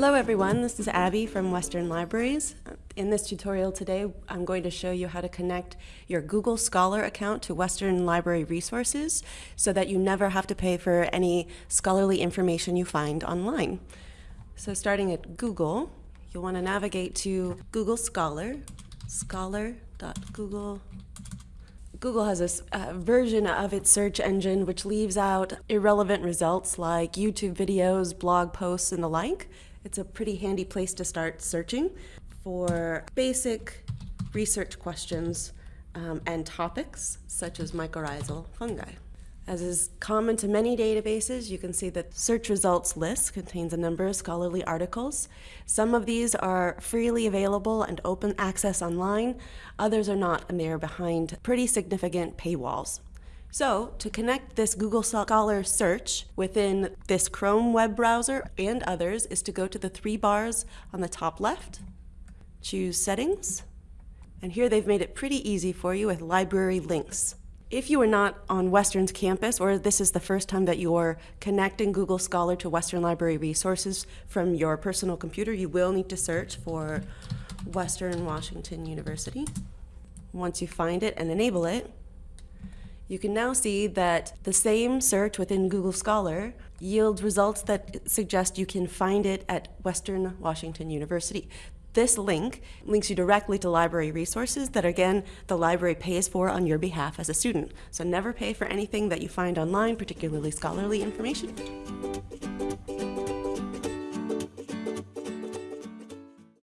Hello everyone, this is Abby from Western Libraries. In this tutorial today, I'm going to show you how to connect your Google Scholar account to Western Library resources so that you never have to pay for any scholarly information you find online. So starting at Google, you'll want to navigate to Google Scholar, scholar.google Google has a uh, version of its search engine which leaves out irrelevant results like YouTube videos, blog posts, and the like. It's a pretty handy place to start searching for basic research questions um, and topics such as mycorrhizal fungi. As is common to many databases, you can see that search results list contains a number of scholarly articles. Some of these are freely available and open access online, others are not, and they are behind pretty significant paywalls. So to connect this Google Scholar search within this Chrome web browser and others is to go to the three bars on the top left, choose settings, and here they've made it pretty easy for you with library links. If you are not on Western's campus or this is the first time that you're connecting Google Scholar to Western Library resources from your personal computer, you will need to search for Western Washington University. Once you find it and enable it, you can now see that the same search within Google Scholar yields results that suggest you can find it at Western Washington University. This link links you directly to library resources that, again, the library pays for on your behalf as a student. So never pay for anything that you find online, particularly scholarly information.